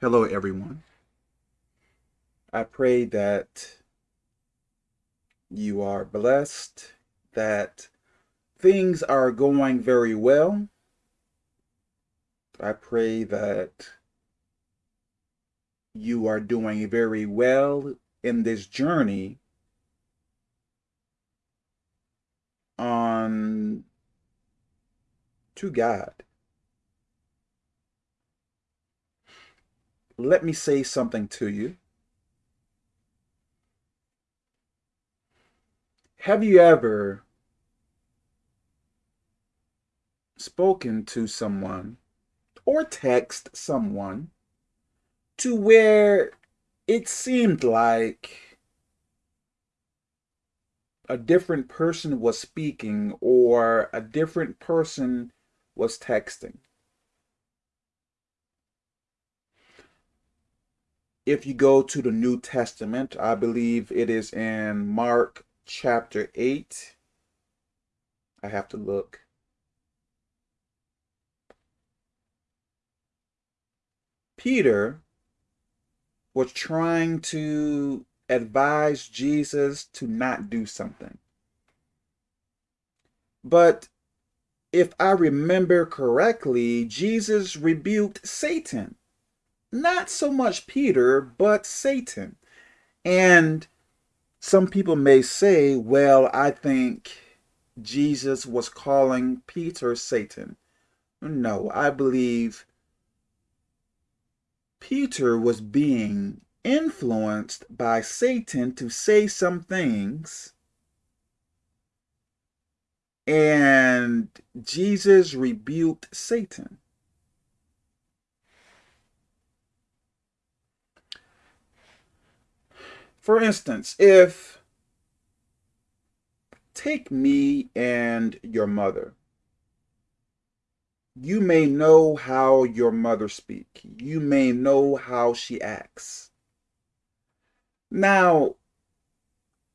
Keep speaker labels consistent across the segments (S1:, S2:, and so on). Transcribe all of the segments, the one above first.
S1: Hello, everyone. I pray that you are blessed, that things are going very well. I pray that you are doing very well in this journey on to God. Let me say something to you. Have you ever spoken to someone or text someone to where it seemed like a different person was speaking or a different person was texting. If you go to the New Testament, I believe it is in Mark chapter 8. I have to look. Peter was trying to advise Jesus to not do something. But if I remember correctly, Jesus rebuked Satan. Not so much Peter, but Satan. And some people may say, well, I think Jesus was calling Peter Satan. No, I believe Peter was being influenced by Satan to say some things and Jesus rebuked Satan. For instance, if take me and your mother. You may know how your mother speak. You may know how she acts. Now,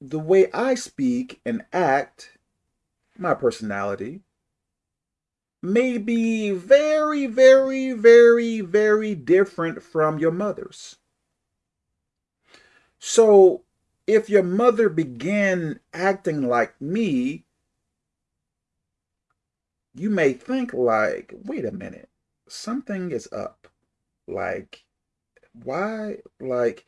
S1: the way I speak and act, my personality, may be very, very, very, very different from your mother's. So if your mother began acting like me, you may think like, wait a minute, something is up. Like, why? Like,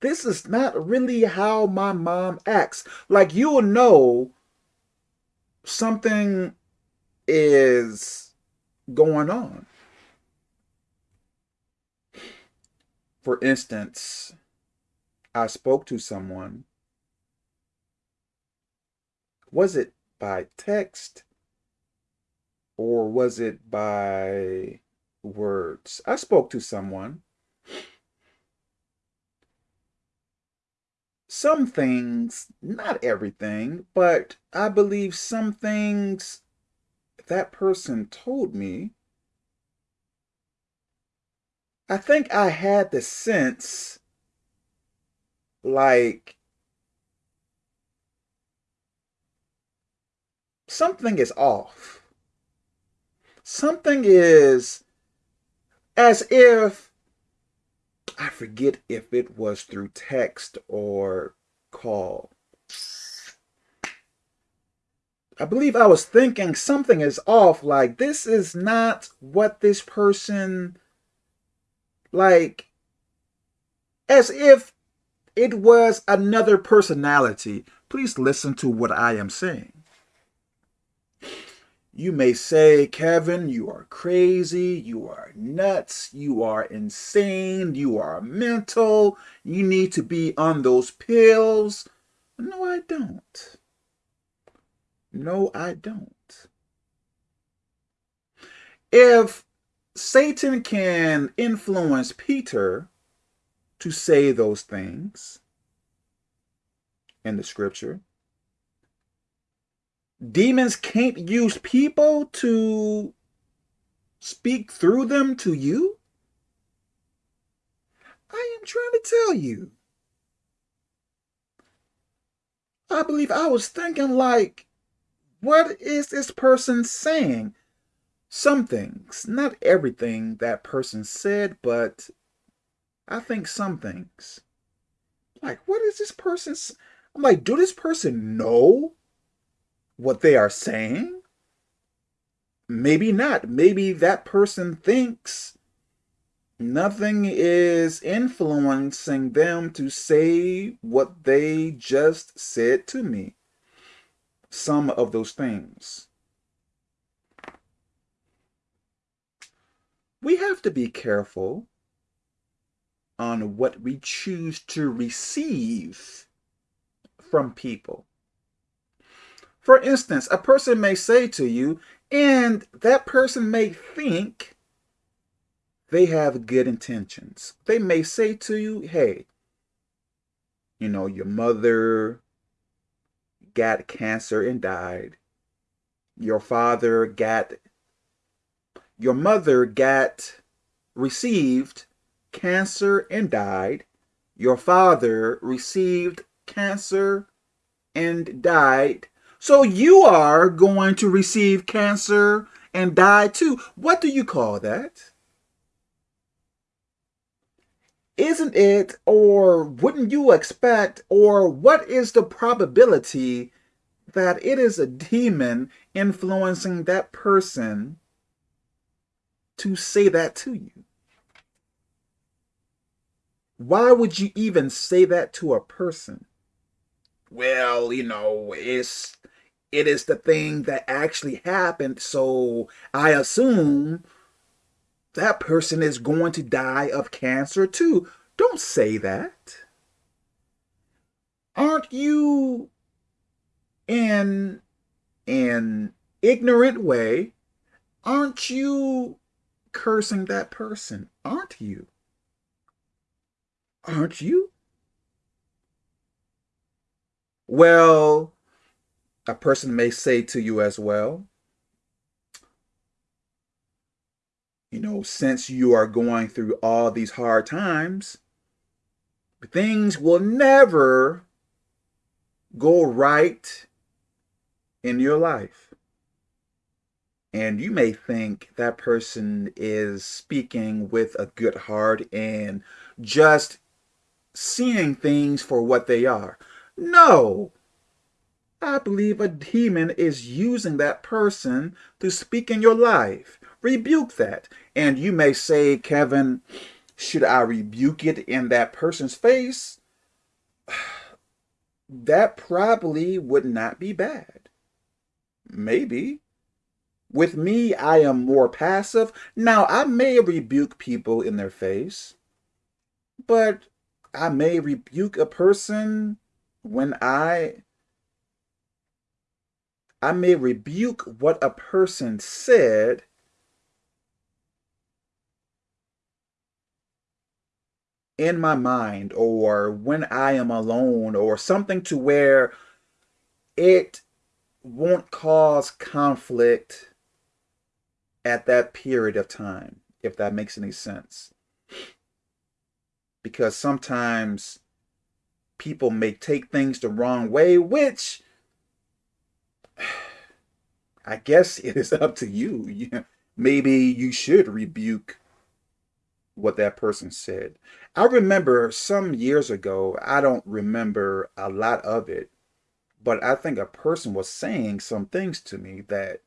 S1: this is not really how my mom acts. Like, you will know something is going on. For instance, I spoke to someone. Was it by text or was it by words? I spoke to someone. Some things, not everything, but I believe some things that person told me, I think I had the sense like something is off. Something is as if I forget if it was through text or call. I believe I was thinking something is off. Like, this is not what this person, like, as if it was another personality. Please listen to what I am saying. You may say, Kevin, you are crazy, you are nuts, you are insane, you are mental, you need to be on those pills. No, I don't. No, I don't. If Satan can influence Peter to say those things in the scripture. Demons can't use people to speak through them to you. I am trying to tell you. I believe I was thinking like, what is this person saying? Some things, not everything that person said, but I think some things. Like, what is this person's? I'm like, do this person know what they are saying? Maybe not. Maybe that person thinks nothing is influencing them to say what they just said to me. Some of those things. We have to be careful on what we choose to receive from people. For instance, a person may say to you, and that person may think they have good intentions. They may say to you, hey, you know, your mother got cancer and died. Your father got, your mother got, received cancer and died. Your father received cancer and died. So you are going to receive cancer and die too. What do you call that? Isn't it, or wouldn't you expect, or what is the probability that it is a demon influencing that person to say that to you? Why would you even say that to a person? Well, you know, it's it is the thing that actually happened, so I assume that person is going to die of cancer too. Don't say that. Aren't you in an ignorant way, aren't you cursing that person? Aren't you? Aren't you? Well, a person may say to you as well, you know, since you are going through all these hard times, things will never go right in your life. And you may think that person is speaking with a good heart and just seeing things for what they are. No. I believe a demon is using that person to speak in your life. Rebuke that. And you may say, Kevin, should I rebuke it in that person's face? That probably would not be bad. Maybe. With me, I am more passive. Now, I may rebuke people in their face, but I may rebuke a person when I I may rebuke what a person said in my mind or when I am alone or something to where it won't cause conflict at that period of time, if that makes any sense because sometimes people may take things the wrong way, which I guess it is up to you. Maybe you should rebuke what that person said. I remember some years ago, I don't remember a lot of it, but I think a person was saying some things to me that,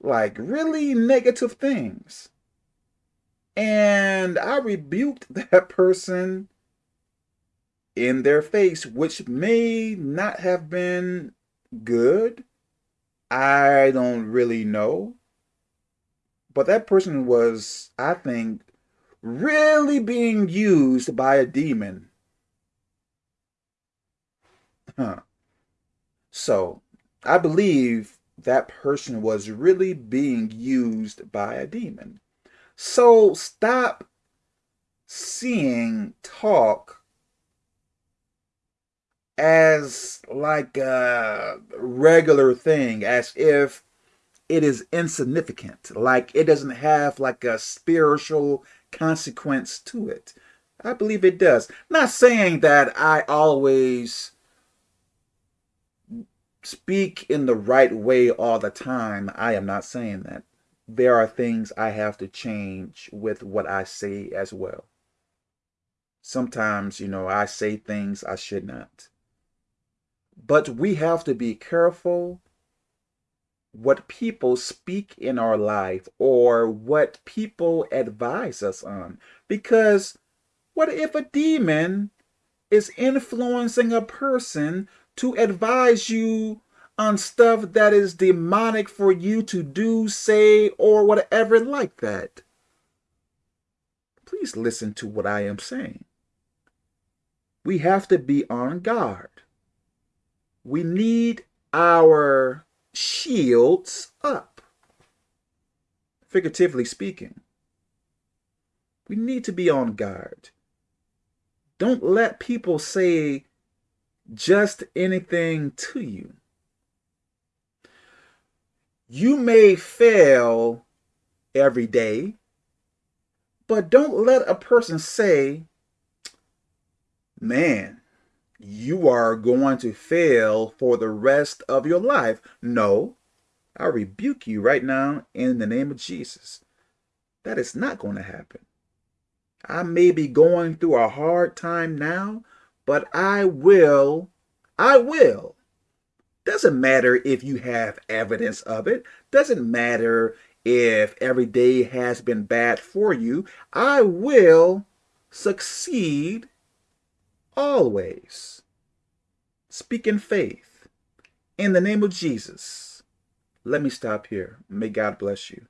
S1: like, really negative things. And I rebuked that person in their face, which may not have been good. I don't really know. But that person was, I think, really being used by a demon. Huh. So, I believe that person was really being used by a demon. So stop seeing talk as like a regular thing, as if it is insignificant, like it doesn't have like a spiritual consequence to it. I believe it does. Not saying that I always speak in the right way all the time. I am not saying that there are things I have to change with what I say as well. Sometimes, you know, I say things I should not. But we have to be careful what people speak in our life or what people advise us on. Because what if a demon is influencing a person to advise you on stuff that is demonic for you to do, say, or whatever like that? Please listen to what I am saying. We have to be on guard. We need our shields up, figuratively speaking. We need to be on guard. Don't let people say just anything to you. You may fail every day, but don't let a person say, man, you are going to fail for the rest of your life. No, I rebuke you right now in the name of Jesus. That is not going to happen. I may be going through a hard time now, but I will, I will. Doesn't matter if you have evidence of it. Doesn't matter if every day has been bad for you. I will succeed always. Speak in faith. In the name of Jesus. Let me stop here. May God bless you.